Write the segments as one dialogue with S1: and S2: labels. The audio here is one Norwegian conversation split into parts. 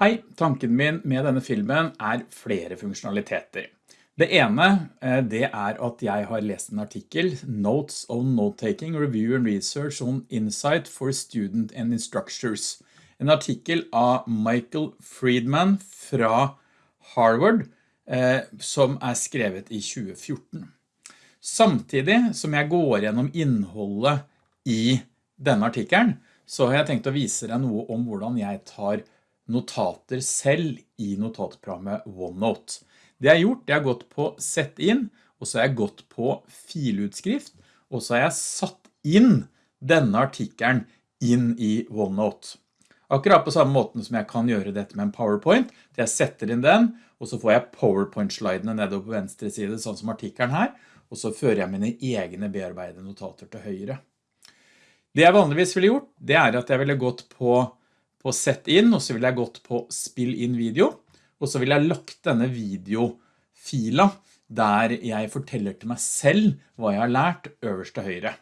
S1: Hei, tanken min med denne filmen er flere funksjonaliteter. Det ene eh, det er at jeg har lest en artikkel, Notes on Note-Taking, Review and Research on Insight for Student and Instructors. En artikkel av Michael Friedman fra Harvard, eh, som er skrevet i 2014. Samtidig som jeg går gjennom innholdet i denne artikkelen, så har jeg tenkt å vise deg noe om hvordan jeg tar notater selv i notatprogrammet OneNote. Det jeg har gjort, det har gått på sett inn, og så har jeg gått på filutskrift, og så har jeg satt inn denne artikkelen inn i OneNote. Akkurat på samme måten som jeg kan gjøre dette med en PowerPoint, jeg setter inn den, og så får jeg PowerPoint-slidene nedover på venstre side, sånn som artikkelen her, og så fører jeg mine egne bearbeidede notater til høyre. Det jeg vanligvis ville gjort, det er at jeg ville gått på, på sett inn, og så ville jeg gått på spill inn video, og så vil jeg lagt denne videofila der jeg forteller til meg selv hva jeg har lært øverst til høyre.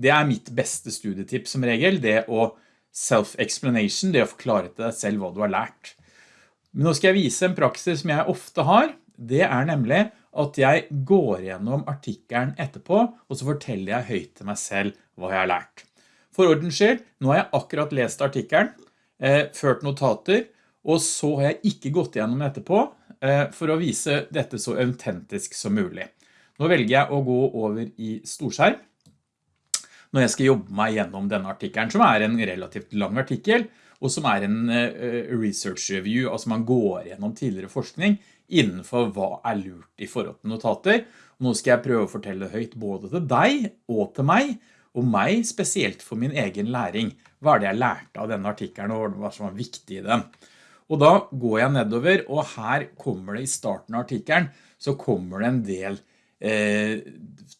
S1: Det er mitt beste studietipp som regel, det å self-explanation, det å forklare til deg selv hva du har lært. Men nå skal jeg vise en praksis som jeg ofte har, det er nemlig at jeg går gjennom artikkelen etterpå, og så forteller jeg høyt til meg selv hva jeg har lært. For ordens skyld, nå har jeg akkurat lest artikkelen, ført notater, og så har jeg ikke gått gjennom etterpå eh, for å vise dette så autentisk som mulig. Nå velger jeg å gå over i storskjerm når jeg skal jobbe meg gjennom denne artikkelen, som er en relativt lang artikkel, og som er en eh, research review, altså man går gjennom tidligere forskning innenfor hva er lurt i forhold til notater. Nå skal jeg prøve å fortelle høyt både til deg og til meg, og meg spesielt for min egen læring. Hva er det jeg lærte av denne artikkelen, og hva som var viktig i den. Og da går jeg nedover, og her kommer det i starten av artikkelen, så kommer det en del eh,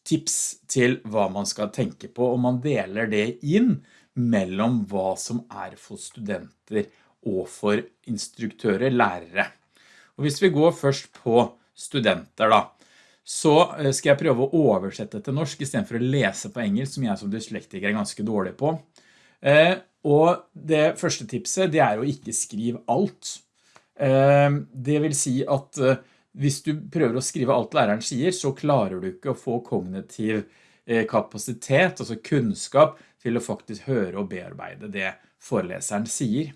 S1: tips til hva man skal tenke på, og man deler det inn mellom hva som er for studenter og for instruktører, lærere. Og hvis vi går først på studenter da, så eh, skal jeg prøve å oversette til norsk i stedet for å lese på engelsk, som jeg som dyslektiker er ganske dårlig på. Eh, og det første tipset, det er å ikke skrive alt. Ehm, det vil si at eh, hvis du prøver å skrive alt læreren sier, så klarer du ikke å få kognitiv eh, kapasitet, altså kunnskap, til å faktisk høre og bearbeide det foreleseren sier.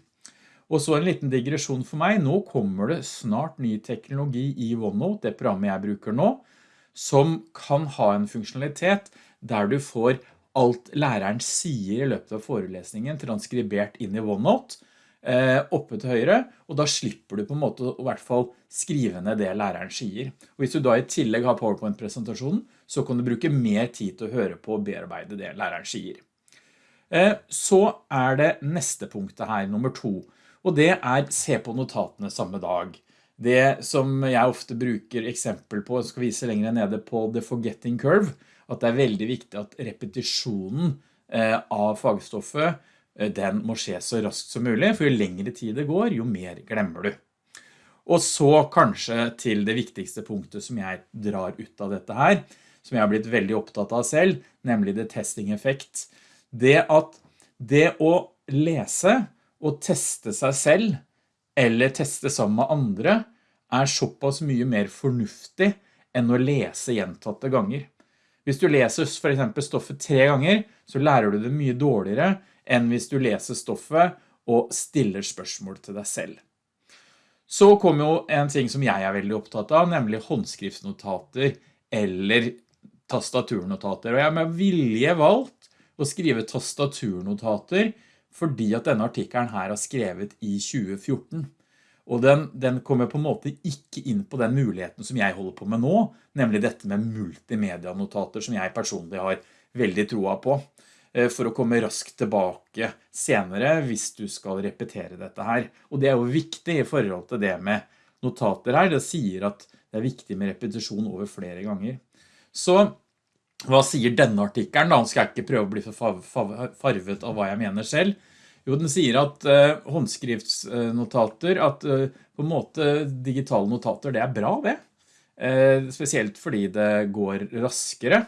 S1: Og så en liten digresjon for meg. Nå kommer det snart ny teknologi i OneNote, det programmet jeg bruker nå, som kan ha en funksjonalitet der du får alt læreren sier i løpet av forelesningen transkribert inn i OneNote eh, oppe til høyre, og da slipper du på en måte å i hvert fall skrive ned det læreren sier. Og hvis du da i tillegg har PowerPoint-presentasjonen, så kan du bruke mer tid til å høre på og bearbeide det læreren sier. Eh, så er det neste punktet her, nummer to, og det er se på notatene samme dag. Det som jeg ofte bruker eksempel på, jeg skal vise lenger nede på The Forgetting Curve, at det er veldig viktig at repetisjonen eh, av fagstoffet eh, den må skje så raskt som mulig, for jo lengre tid det går, jo mer glemmer du. Og så kanskje til det viktigste punktet som jeg drar ut av dette her, som jeg har blitt veldig opptatt av selv, nemlig det testing effekt. Det at det å lese og teste seg selv, eller teste sammen med andre, er såpass mye mer fornuftig enn å lese gjentatte ganger. Hvis du leser for eksempel stoffet tre ganger, så lærer du det mye dårligere enn hvis du leser stoffet og stiller spørsmål til deg selv. Så kommer jo en ting som jeg er veldig opptatt av, nemlig håndskriftsnotater eller tastaturnotater. Og jeg har med vilje valgt å skrive tastaturnotater fordi at denne artikkelen her har skrevet i 2014. Og den, den, kommer på en måte ikke inn på den muligheten som jeg holder på med nå, nemlig dette med multimedianotater som jeg personlig har veldig troa på, eh, for å komme raskt tilbake senere hvis du skal repetere dette her. Og det er jo viktig i forhold til det med notater her, det sier at det er viktig med repetisjon over flere ganger. Så hva sier denne artikkelen? Da Nå skal jeg ikke prøve å bli farvet av hva jeg mener selv, jo, den sier at eh, håndskriftsnotater, at eh, på en måte digitale notater, det er bra det. Eh, spesielt fordi det går raskere.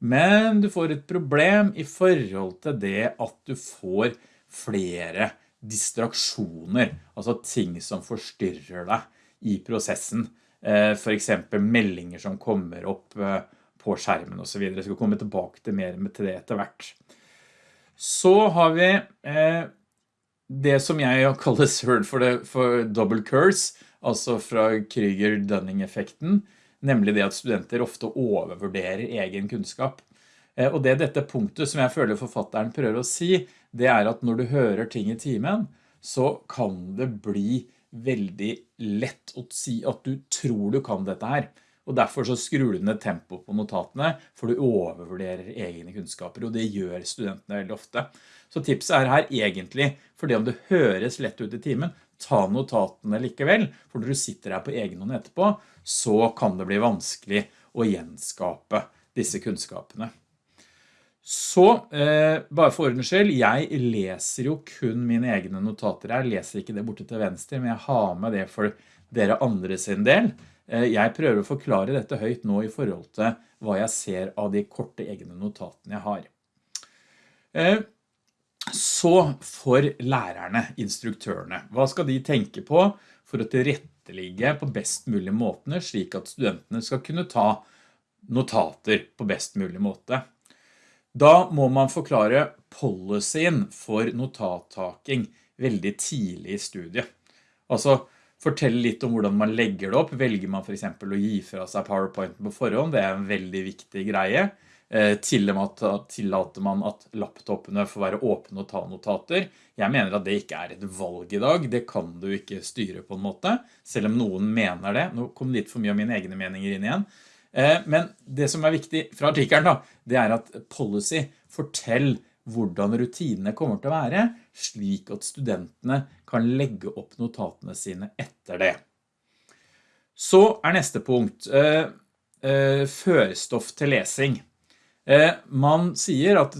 S1: Men du får et problem i forhold til det at du får flere distraksjoner, altså ting som forstyrrer deg i prosessen. Eh, for eksempel meldinger som kommer opp eh, på skjermen og så videre. Jeg skal komme tilbake til mer med det etter hvert. Så har vi eh, det som jeg kaller word for, for double curse, altså fra Kryger-Dunning-effekten, nemlig det at studenter ofte overvurderer egen kunnskap. Og det dette punktet som jeg føler forfatteren prøver å si, det er at når du hører ting i timen, så kan det bli veldig lett å si at du tror du kan dette her. Og derfor så skrur du ned tempo på notatene, for du overvurderer egne kunnskaper, og det gjør studentene veldig ofte. Så tipset er her egentlig, for det om det høres lett ut i timen, ta notatene likevel, for når du sitter her på egen hånd etterpå, så kan det bli vanskelig å gjenskape disse kunnskapene. Så, eh, bare for ordens skyld, jeg leser jo kun mine egne notater her, jeg leser ikke det borte til venstre, men jeg har med det for dere andre sin del. Eh, jeg prøver å forklare dette høyt nå i forhold til hva jeg ser av de korte egne notatene jeg har. Eh, så for lærerne, instruktørene, hva skal de tenke på for å tilretteligge på best mulig måtene, slik at studentene skal kunne ta notater på best mulig måte? Da må man forklare policyen for notattaking veldig tidlig i studiet. Altså, fortelle litt om hvordan man legger det opp. Velger man for eksempel å gi fra seg PowerPoint på forhånd, det er en veldig viktig greie. Eh, tillater man at laptopene får være åpne og ta notater. Jeg mener at det ikke er et valg i dag, det kan du ikke styre på en måte, selv om noen mener det. Nå kom litt for mye av mine egne meninger inn igjen. Eh, men det som er viktig fra artikkelen da, det er at policy fortell hvordan rutinene kommer til å være, slik at studentene kan legge opp notatene sine etter det. Så er neste punkt, eh, eh, førstoff til lesing. Man sier at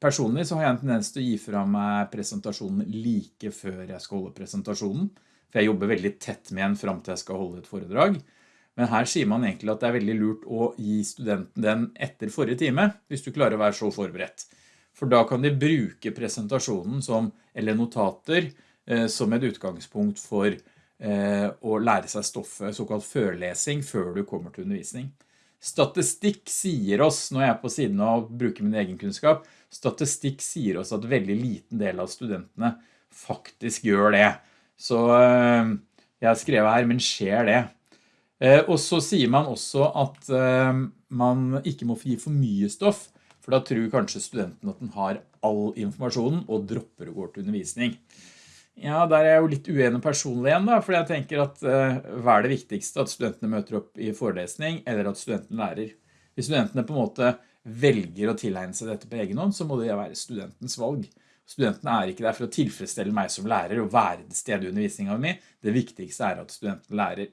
S1: personlig så har jeg en tendens til å gi fra meg presentasjonen like før jeg skal holde presentasjonen, for jeg jobber veldig tett med en frem til jeg skal holde et foredrag. Men her sier man egentlig at det er veldig lurt å gi studenten den etter forrige time, hvis du klarer å være så forberedt. For da kan de bruke presentasjonen som, eller notater eh, som et utgangspunkt for eh, å lære seg stoffet, såkalt førlesing, før du kommer til undervisning. Statistikk sier oss, når jeg er på siden av å bruke min egen kunnskap, statistikk sier oss at veldig liten del av studentene faktisk gjør det. Så eh, jeg har skrevet her, men skjer det? Og så sier man også at man ikke må gi for mye stoff, for da tror kanskje studenten at den har all informasjonen og dropper å gå til undervisning. Ja, der er jeg jo litt uenig personlig igjen da, for jeg tenker at eh, hva er det viktigste? At studentene møter opp i forelesning, eller at studenten lærer? Hvis studentene på en måte velger å tilegne seg dette på egen hånd, så må det være studentens valg. Studentene er ikke der for å tilfredsstelle meg som lærer og være det stedet i undervisningen min. Det viktigste er at studenten lærer.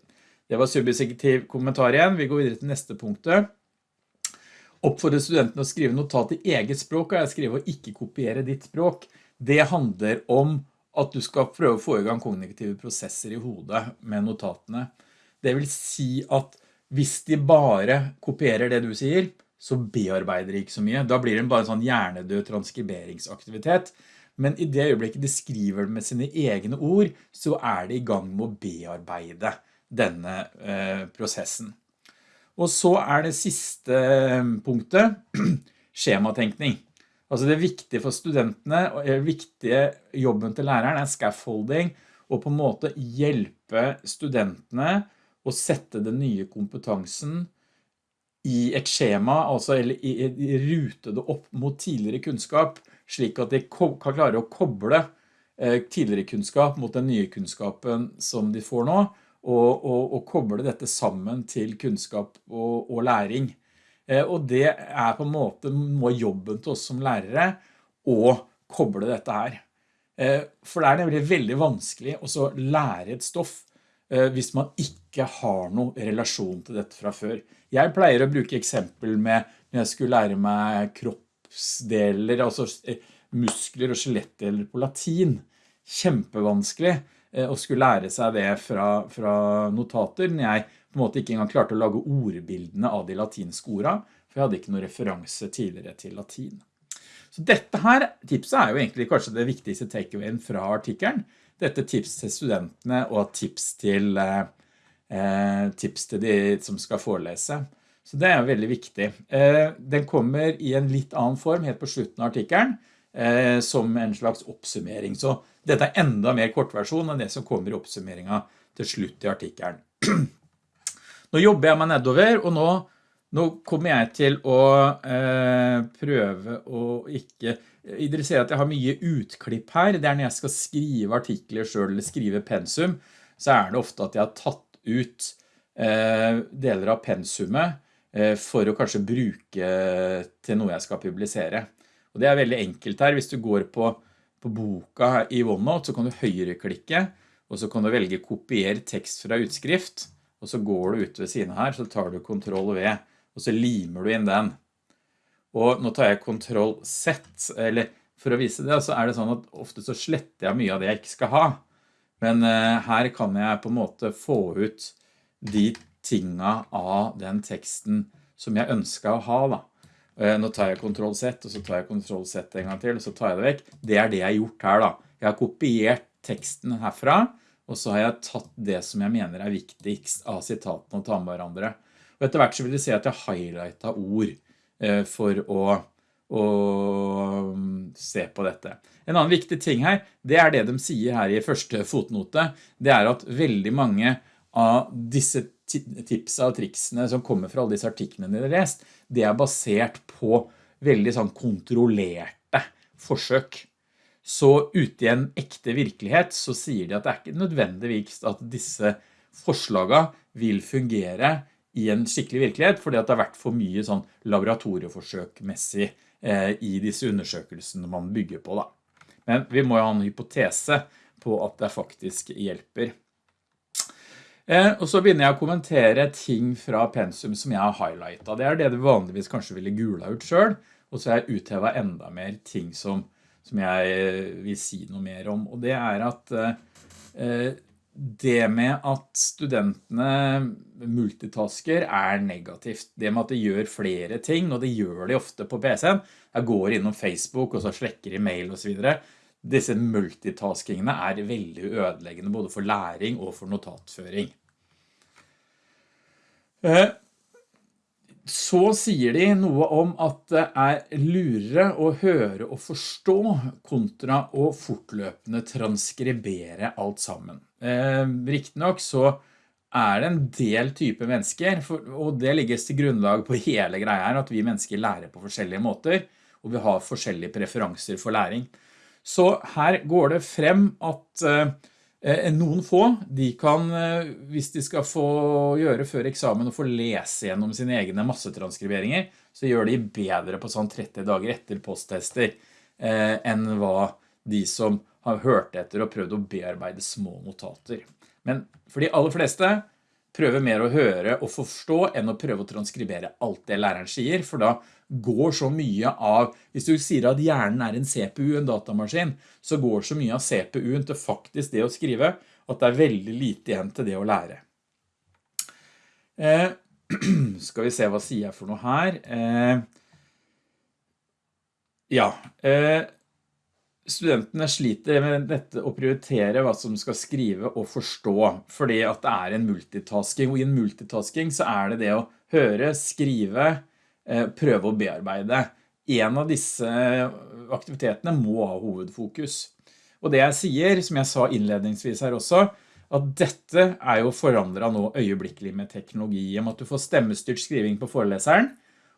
S1: Det var subjektiv kommentar igjen. Vi går videre til neste punktet. Oppfordre studentene å skrive notat i eget språk, og jeg skriver å ikke kopiere ditt språk. Det handler om at du skal prøve å få i gang kognitive prosesser i hodet med notatene. Det vil si at hvis de bare kopierer det du sier, så bearbeider de ikke så mye. Da blir det bare en sånn hjernedød transkriberingsaktivitet. Men i det øyeblikket de skriver med sine egne ord, så er de i gang med å bearbeide denne eh, prosessen. Og så er det siste eh, punktet, skjematenkning. Altså det viktige for studentene, og det viktige jobben til læreren er scaffolding, og på en måte hjelpe studentene å sette den nye kompetansen i et skjema, altså eller i, i, rute det opp mot tidligere kunnskap, slik at de kan klare å koble eh, tidligere kunnskap mot den nye kunnskapen som de får nå, og, og, og koble dette sammen til kunnskap og, og læring. Eh, og det er på en måte må jobben til oss som lærere å koble dette her. Eh, for det er nemlig veldig vanskelig å lære et stoff eh, hvis man ikke har noen relasjon til dette fra før. Jeg pleier å bruke eksempel med når jeg skulle lære meg kroppsdeler, altså muskler og skjelettdeler på latin. Kjempevanskelig. Eh, og skulle lære seg det fra, fra notater, når jeg på en måte ikke engang klarte å lage ordbildene av de latinske ordene, for jeg hadde ikke noen referanse tidligere til latin. Så dette her tipset er jo egentlig kanskje det viktigste takeawayen fra artikkelen. Dette tips til studentene og tips til, eh, tips til de som skal forelese. Så det er veldig viktig. Eh, den kommer i en litt annen form helt på slutten av artikkelen, eh, som en slags oppsummering. Så dette er enda mer kortversjon enn det som kommer i oppsummeringen til slutt i artikkelen. Nå jobber jeg meg nedover, og nå nå kommer jeg til å eh, prøve å ikke... Dere ser at jeg har mye utklipp her. Det er når jeg skal skrive artikler selv eller skrive pensum, så er det ofte at jeg har tatt ut eh, deler av pensumet eh, for å kanskje bruke til noe jeg skal publisere. Og det er veldig enkelt her. Hvis du går på, på boka i OneNote, så kan du høyreklikke, og så kan du velge kopier tekst fra utskrift, og så går du ut ved siden her, så tar du Ctrl V og så limer du inn den. Og nå tar jeg Ctrl Z, eller for å vise det, så er det sånn at ofte så sletter jeg mye av det jeg ikke skal ha. Men uh, her kan jeg på en måte få ut de tinga av den teksten som jeg ønsker å ha da. Nå tar jeg Ctrl Z, og så tar jeg Ctrl Z en gang til, og så tar jeg det vekk. Det er det jeg har gjort her da. Jeg har kopiert teksten herfra, og så har jeg tatt det som jeg mener er viktigst av sitatene og ta med hverandre. Og etter hvert så vil du se at jeg highlightet ord eh, for å, å mm, se på dette. En annen viktig ting her, det er det de sier her i første fotnote, det er at veldig mange av disse tipsene og triksene som kommer fra alle disse artiklene de har lest, det er basert på veldig sånn kontrollerte forsøk. Så ute i en ekte virkelighet så sier de at det er ikke nødvendigvis at disse forslagene vil fungere i en skikkelig virkelighet, fordi at det har vært for mye sånn laboratorieforsøkmessig eh, i disse undersøkelsene man bygger på. Da. Men vi må jo ha en hypotese på at det faktisk hjelper. Eh, og så begynner jeg å kommentere ting fra pensum som jeg har highlightet. Det er det du vanligvis kanskje ville gula ut selv, og så har jeg uthevet enda mer ting som, som jeg eh, vil si noe mer om. Og det er at eh, det med at studentene multitasker er negativt. Det med at de gjør flere ting, og det gjør de ofte på PC-en. Jeg går innom Facebook og så slekker i mail og så videre. Disse multitaskingene er veldig ødeleggende både for læring og for notatføring. Eh, så sier de noe om at det er lurere å høre og forstå kontra å fortløpende transkribere alt sammen. Eh, Riktig nok så er det en del type mennesker, og det legges til grunnlag på hele greia her, at vi mennesker lærer på forskjellige måter, og vi har forskjellige preferanser for læring. Så her går det frem at eh, noen få, de kan, eh, hvis de skal få gjøre før eksamen og få lese gjennom sine egne massetranskriberinger, så gjør de bedre på sånn 30 dager etter posttester eh, enn hva de som har hørt etter og prøvd å bearbeide små notater. Men for de aller fleste prøver mer å høre og forstå enn å prøve å transkribere alt det læreren sier, for da går så mye av, hvis du sier at hjernen er en CPU, en datamaskin, så går så mye av CPU-en til faktisk det å skrive, at det er veldig lite igjen til det å lære. Eh, skal vi se hva sier jeg for noe her. Eh, ja, eh, studentene sliter med dette å prioritere hva som skal skrive og forstå, fordi at det er en multitasking, og i en multitasking så er det det å høre, skrive, eh, prøve å bearbeide. En av disse aktivitetene må ha hovedfokus. Og det jeg sier, som jeg sa innledningsvis her også, at dette er jo forandret nå øyeblikkelig med teknologi, om at du får stemmestyrt skriving på foreleseren,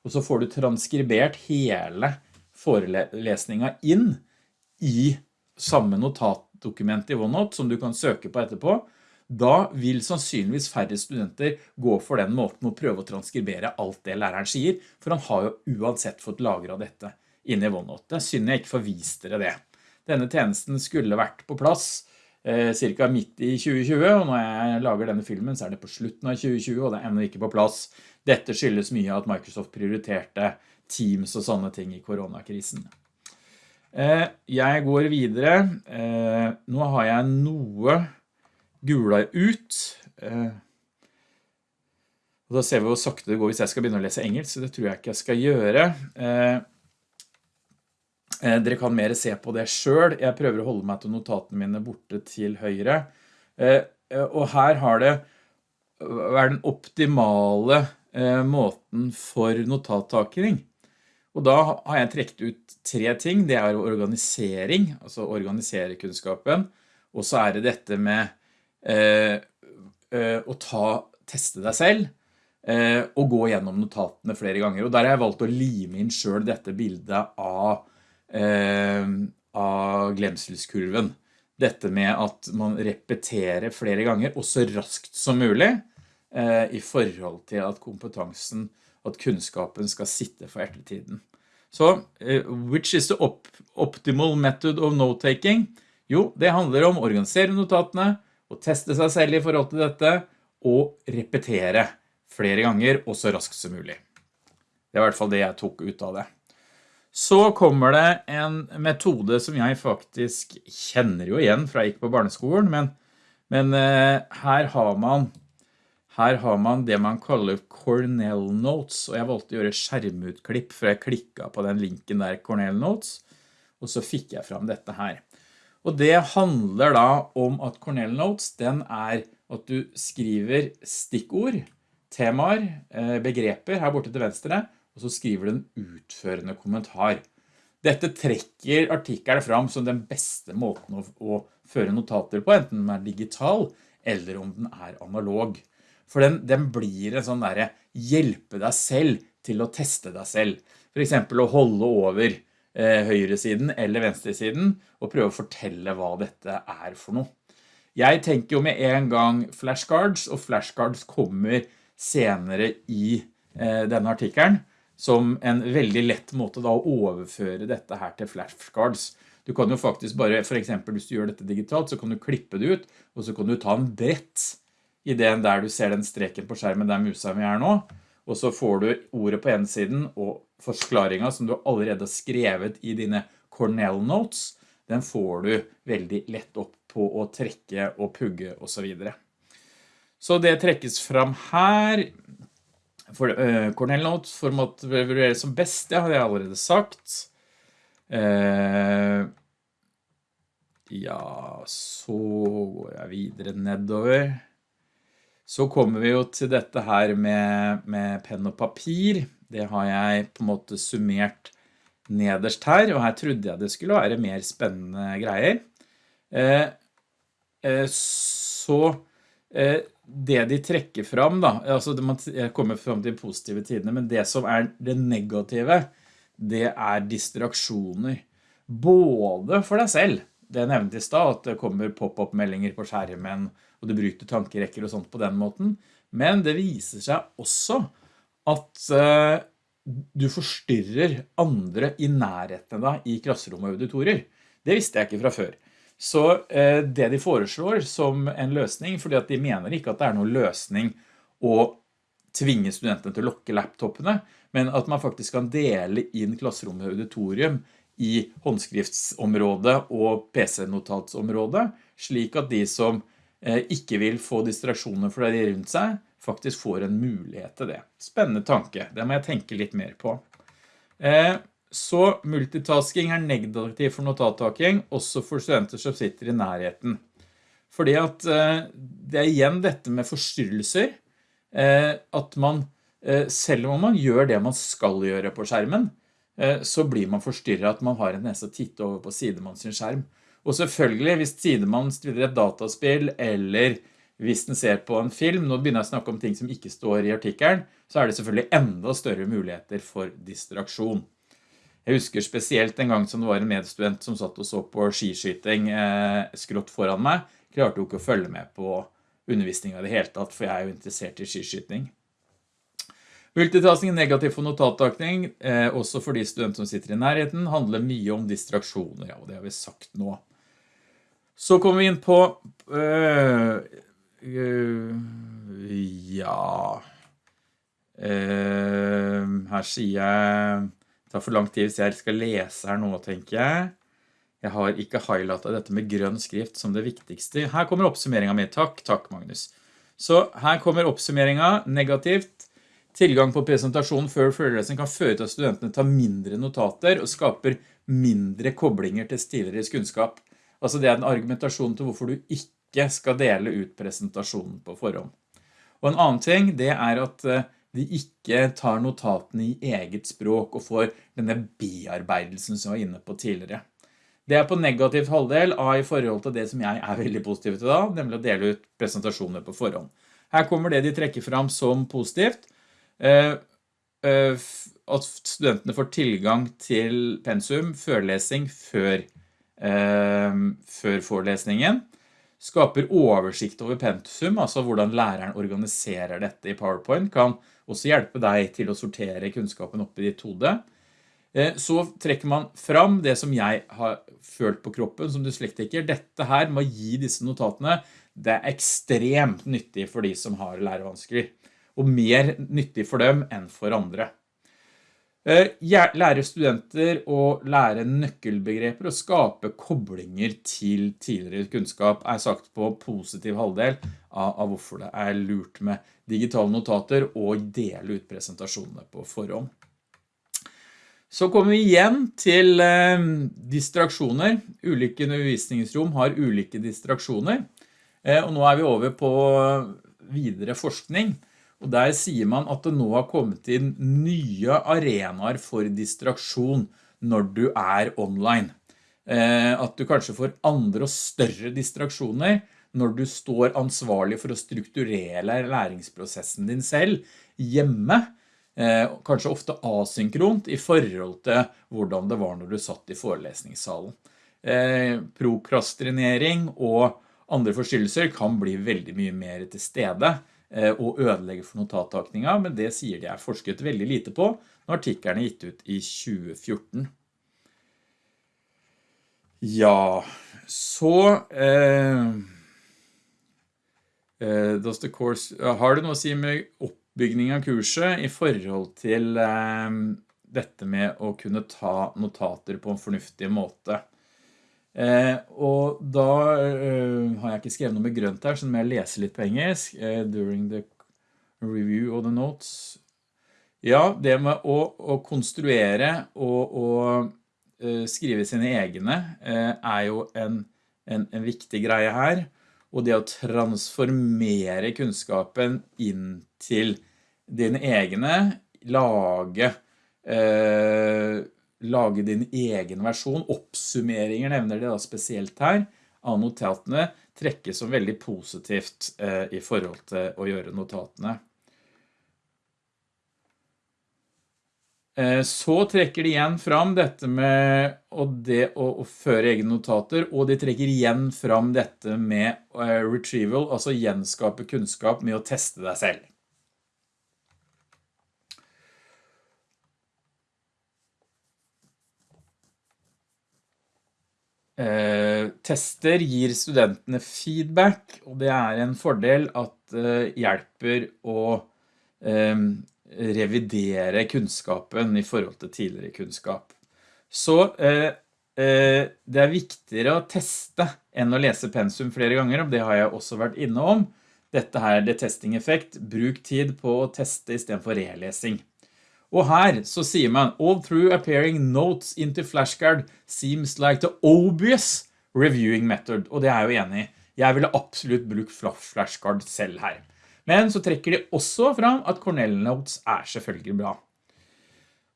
S1: og så får du transkribert hele forelesningen inn, i samme notatdokument i OneNote som du kan søke på etterpå, da vil sannsynligvis færre studenter gå for den måten å prøve å transkribere alt det læreren sier, for han har jo uansett fått lagret dette inne i OneNote. Det er synd jeg ikke får dere det. Denne tjenesten skulle vært på plass eh, cirka midt i 2020, og når jeg lager denne filmen så er det på slutten av 2020, og det er enda ikke på plass. Dette skyldes mye at Microsoft prioriterte Teams og sånne ting i koronakrisen. Eh, jeg går videre. Eh, nå har jeg noe gula ut. Eh, da ser vi hvor sakte det går hvis jeg skal begynne å lese engelsk, så det tror jeg ikke jeg skal gjøre. Dere kan mer se på det selv. Jeg prøver å holde meg til notatene mine borte til høyre. Og her har det er den optimale måten for notattakering. Og da har jeg trekt ut tre ting. Det er organisering, altså organisere kunnskapen. Og så er det dette med eh, å ta, teste deg selv og gå gjennom notatene flere ganger. Og der har jeg valgt å lime inn selv dette bildet av eh, av glemselskurven. Dette med at man repeterer flere ganger, og så raskt som mulig, eh, i forhold til at kompetansen, at kunnskapen skal sitte for ettertiden. Så, eh, which is the op optimal method of note-taking? Jo, det handler om å organisere notatene, og teste seg selv i forhold til dette, og repetere flere ganger, og så raskt som mulig. Det er i hvert fall det jeg tok ut av det. Så kommer det en metode som jeg faktisk kjenner jo igjen fra jeg gikk på barneskolen, men, men uh, her, har man, her har man det man kaller Cornell Notes, og jeg valgte å gjøre skjermutklipp for jeg klikket på den linken der Cornell Notes, og så fikk jeg fram dette her. Og det handler da om at Cornell Notes, den er at du skriver stikkord, temaer, eh, begreper her borte til venstre, og så skriver du en utførende kommentar. Dette trekker artikkelen fram som den beste måten å føre notater på, enten den er digital eller om den er analog. For den, den blir en sånn der hjelpe deg selv til å teste deg selv. For eksempel å holde over eh, høyresiden eller venstresiden og prøve å fortelle hva dette er for noe. Jeg tenker jo med en gang flashcards, og flashcards kommer senere i eh, denne artikkelen som en veldig lett måte da å overføre dette her til flashcards. Du kan jo faktisk bare, for eksempel hvis du gjør dette digitalt, så kan du klippe det ut, og så kan du ta en brett i den der du ser den streken på skjermen der musa vi er nå, og så får du ordet på ene siden og forklaringen som du allerede har skrevet i dine Cornell Notes, den får du veldig lett opp på å trekke og pugge og så videre. Så det trekkes fram her, for, uh, Cornell Notes for å vurdere som best, det har jeg allerede sagt. Uh, ja, så går jeg videre nedover. Så kommer vi jo til dette her med, med penn og papir. Det har jeg på en måte summert nederst her, og her trodde jeg det skulle være mer spennende greier. Eh, eh, så eh, det de trekker fram da, altså man kommer fram til positive tidene, men det som er det negative, det er distraksjoner. Både for deg selv, det jeg nevnte i sted, at det kommer pop-up-meldinger på skjermen, og du bryter tankerekker og sånt på den måten, men det viser seg også at uh, du forstyrrer andre i nærheten da, i klasserom og auditorier. Det visste jeg ikke fra før. Så eh, det de foreslår som en løsning, fordi at de mener ikke at det er noen løsning å tvinge studentene til å lokke laptopene, men at man faktisk kan dele inn klasserom og auditorium i håndskriftsområdet og PC-notatsområdet, slik at de som eh, ikke vil få distraksjoner fra de rundt seg, faktisk får en mulighet til det. Spennende tanke, det må jeg tenke litt mer på. Eh, så multitasking er negativ for notattaking, også for studenter som sitter i nærheten. Fordi at eh, det er igjen dette med forstyrrelser, eh, at man, eh, selv om man gjør det man skal gjøre på skjermen, så blir man forstyrret at man har en nese titte over på sidemann sin skjerm. Og selvfølgelig, hvis sidemannen spiller et dataspill, eller hvis den ser på en film, nå begynner jeg å snakke om ting som ikke står i artikkelen, så er det selvfølgelig enda større muligheter for distraksjon. Jeg husker spesielt en gang som det var en medstudent som satt og så på skiskyting eh, skrått foran meg. Klarte jo ikke å følge med på undervisningen i det hele tatt, for jeg er jo interessert i skiskyting. Multitasking er negativ for notattakning, eh, også for de studenter som sitter i nærheten, handler mye om distraksjoner, ja, og det har vi sagt nå. Så kommer vi inn på, øh, øh, ja, øh, her sier jeg det tar for lang tid hvis jeg skal lese her nå, tenker jeg. Jeg har ikke highlightet dette med grønn skrift som det viktigste. Her kommer oppsummeringen min. Takk, takk Magnus. Så her kommer oppsummeringen negativt. Tilgang på presentasjonen før forelesning kan føre til at studentene tar mindre notater og skaper mindre koblinger til tidligere kunnskap. Altså det er en argumentasjon til hvorfor du ikke skal dele ut presentasjonen på forhånd. Og en annen ting, det er at eh, de ikke tar notatene i eget språk og får denne bearbeidelsen som jeg var inne på tidligere. Det er på negativt halvdel av i forhold til det som jeg er veldig positiv til da, nemlig å dele ut presentasjoner på forhånd. Her kommer det de trekker fram som positivt. Eh, eh, at studentene får tilgang til pensum, førlesing, før, før forelesningen. Skaper oversikt over pensum, altså hvordan læreren organiserer dette i PowerPoint, kan også hjelpe deg til å sortere kunnskapen opp i ditt hode. Eh, så trekker man fram det som jeg har følt på kroppen som dyslektiker. Dette her med å gi disse notatene, det er ekstremt nyttig for de som har lærevansker. Og mer nyttig for dem enn for andre. Eh, lære studenter å lære nøkkelbegreper og skape koblinger til tidligere kunnskap er sagt på positiv halvdel av, hvorfor det er lurt med digitale notater og dele ut presentasjonene på forhånd. Så kommer vi igjen til eh, distraksjoner. Ulike undervisningsrom har ulike distraksjoner. Eh, og nå er vi over på videre forskning. Og der sier man at det nå har kommet inn nye arenaer for distraksjon når du er online. Eh, at du kanskje får andre og større distraksjoner når du står ansvarlig for å strukturere læringsprosessen din selv hjemme Eh, kanskje ofte asynkront i forhold til hvordan det var når du satt i forelesningssalen. Eh, prokrastinering og andre forstyrrelser kan bli veldig mye mer til stede og ødelegge for notattakninga, men det sier de er forsket veldig lite på når artikkelen er gitt ut i 2014. Ja, så eh, eh, course, har du noe å si med oppbygging av kurset i forhold til eh, dette med å kunne ta notater på en fornuftig måte. Eh, og da eh, har jeg ikke skrevet noe med grønt her, så må jeg lese litt på engelsk. Eh, during the review of the notes. Ja, det med å, å konstruere og, eh, skrive sine egne er jo en, en, en viktig greie her og det å transformere kunnskapen inn til dine egne, lage, lage din egen versjon, oppsummeringer nevner det da spesielt her, av notatene trekkes som veldig positivt eh, i forhold til å gjøre notatene. Eh, så trekker de igjen fram dette med det å, å, føre egne notater, og de trekker igjen fram dette med uh, retrieval, altså gjenskape kunnskap med å teste deg selv. Tester gir studentene feedback, og det er en fordel at det uh, hjelper å um, revidere kunnskapen i forhold til tidligere kunnskap. Så eh, eh, det er viktigere å teste enn å lese pensum flere ganger, og det har jeg også vært inne om. Dette her er det testing-effekt. Bruk tid på å teste i stedet for relesing. Og her så sier man, all through appearing notes into flashcard seems like the obvious reviewing method, og det er jeg jo enig i. Jeg ville absolutt brukt flashcard selv her. Men så trekker de også fram at Cornell Notes er selvfølgelig bra.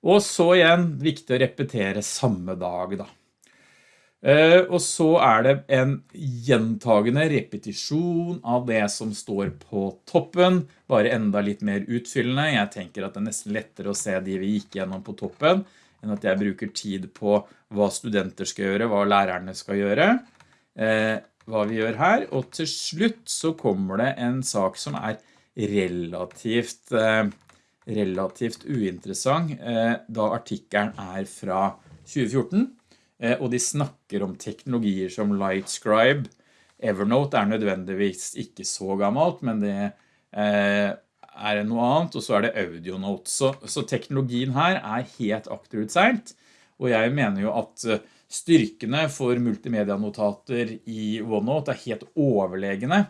S1: Og så igjen, viktig å repetere samme dag da. Eh, og så er det en gjentagende repetisjon av det som står på toppen, bare enda litt mer utfyllende. Jeg tenker at det er nesten lettere å se de vi gikk gjennom på toppen, enn at jeg bruker tid på hva studenter skal gjøre, hva lærerne skal gjøre. Eh, hva vi gjør her, og til slutt så kommer det en sak som er relativt, eh, relativt uinteressant, da artikkelen er fra 2014, eh, og de snakker om teknologier som Lightscribe. Evernote er nødvendigvis ikke så gammelt, men det er noe annet, og så er det AudioNote. Så, så teknologien her er helt akterutseilt, og jeg mener jo at Styrkene for multimedianotater i OneNote er helt overlegende,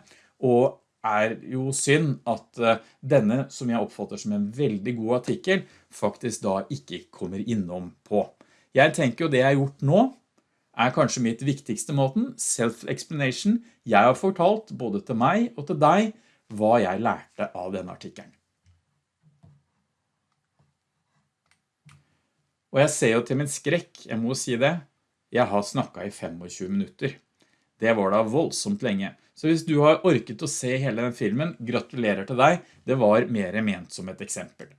S1: og er jo synd at eh, denne, som jeg oppfatter som en veldig god artikkel, faktisk da ikke kommer innom på. Jeg tenker jo det jeg har gjort nå, er kanskje mitt viktigste måten, self-explanation. Jeg har fortalt både til meg og til deg hva jeg lærte av denne artikkelen. Og jeg ser jo til min skrekk, jeg må si det, jeg har snakket i 25 minutter. Det var da voldsomt lenge. Så hvis du har orket å se hele den filmen, gratulerer til deg, det var mer ment som et eksempel.